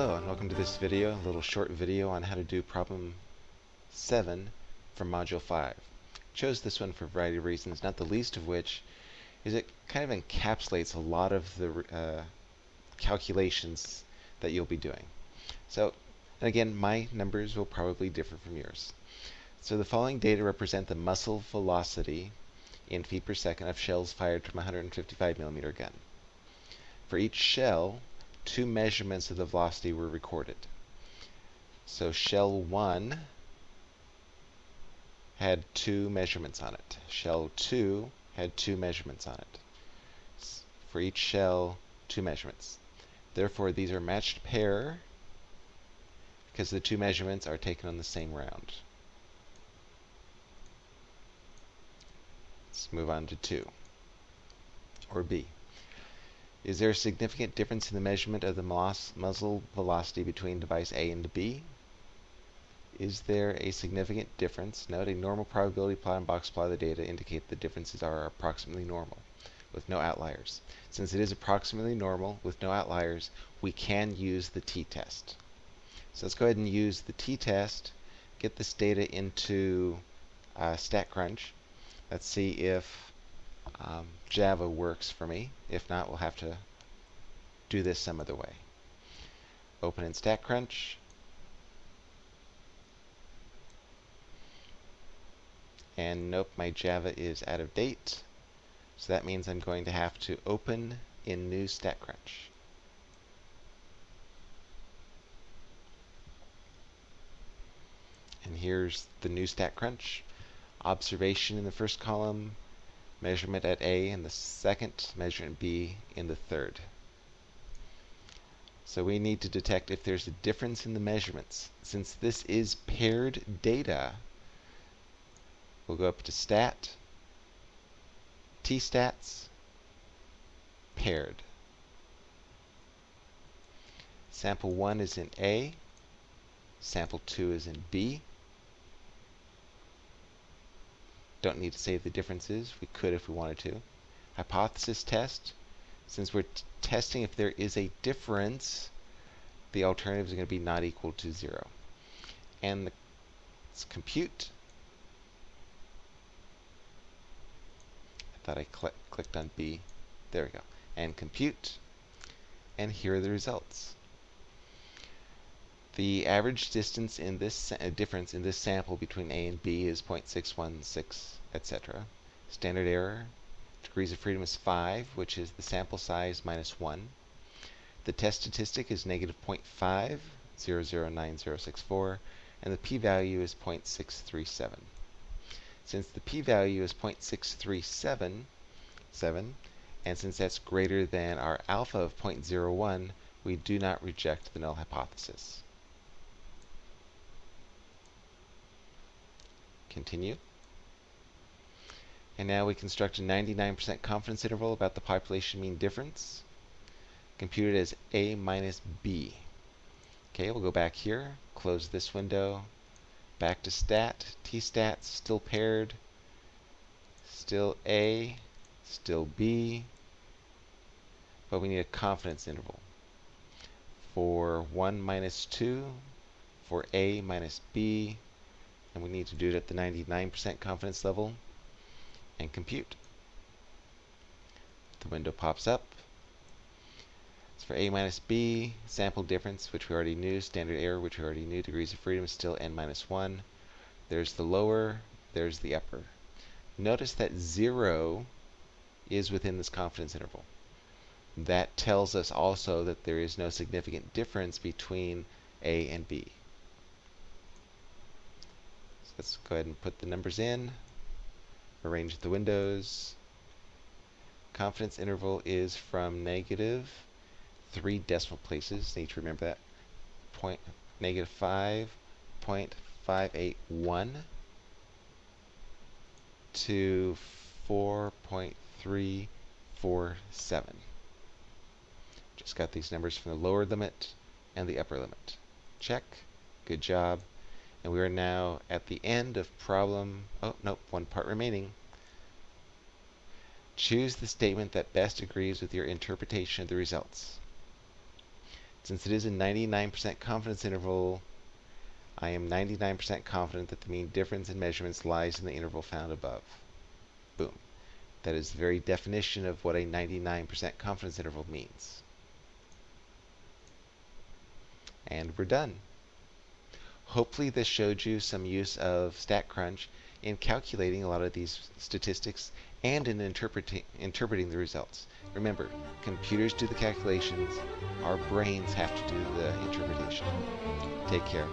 Hello and welcome to this video, a little short video on how to do problem 7 from Module 5. chose this one for a variety of reasons, not the least of which is it kind of encapsulates a lot of the uh, calculations that you'll be doing. So, and again, my numbers will probably differ from yours. So the following data represent the muzzle velocity in feet per second of shells fired from a 155 millimeter gun. For each shell, two measurements of the velocity were recorded. So shell 1 had two measurements on it. Shell 2 had two measurements on it. For each shell, two measurements. Therefore, these are matched pair because the two measurements are taken on the same round. Let's move on to 2, or B. Is there a significant difference in the measurement of the muzzle velocity between device A and B? Is there a significant difference? Note a normal probability plot and box plot of the data indicate the differences are approximately normal with no outliers. Since it is approximately normal with no outliers, we can use the t-test. So let's go ahead and use the t-test, get this data into uh, StatCrunch. Let's see if um, Java works for me. If not, we'll have to do this some other way. Open in StatCrunch. And nope, my Java is out of date. So that means I'm going to have to open in new StatCrunch. And here's the new StatCrunch. Observation in the first column, measurement at A in the second, measurement B in the third. So we need to detect if there's a difference in the measurements. Since this is paired data, we'll go up to Stat, T-stats, paired. Sample 1 is in A, sample 2 is in B. Don't need to say the differences. We could if we wanted to. Hypothesis test. Since we're testing if there is a difference, the alternatives are going to be not equal to 0. And the, let's compute. I thought I cl clicked on B. There we go. And compute. And here are the results. The average distance in this uh, difference in this sample between A and B is 0.616, etc. Standard error, degrees of freedom is 5, which is the sample size minus 1. The test statistic is negative 0.5, 009064, and the p-value is 0.637. Since the p-value is 0.637, 7, and since that's greater than our alpha of 0.01, we do not reject the null hypothesis. Continue. And now we construct a 99% confidence interval about the population mean difference, computed as A minus B. Okay, we'll go back here, close this window, back to stat, t-stats, still paired, still A, still B, but we need a confidence interval. For 1 minus 2, for A minus B, and we need to do it at the 99% confidence level and compute. The window pops up. It's for A minus B, sample difference, which we already knew, standard error, which we already knew, degrees of freedom is still n minus 1. There's the lower, there's the upper. Notice that 0 is within this confidence interval. That tells us also that there is no significant difference between A and B. Let's go ahead and put the numbers in, arrange the windows. Confidence interval is from negative three decimal places. Need to remember that. Point negative five point five eight one to four point three four seven. Just got these numbers from the lower limit and the upper limit. Check. Good job. And we are now at the end of problem, oh, nope, one part remaining. Choose the statement that best agrees with your interpretation of the results. Since it is a 99% confidence interval, I am 99% confident that the mean difference in measurements lies in the interval found above. Boom. That is the very definition of what a 99% confidence interval means. And we're done. Hopefully this showed you some use of StatCrunch in calculating a lot of these statistics and in interpreting, interpreting the results. Remember, computers do the calculations, our brains have to do the interpretation. Take care.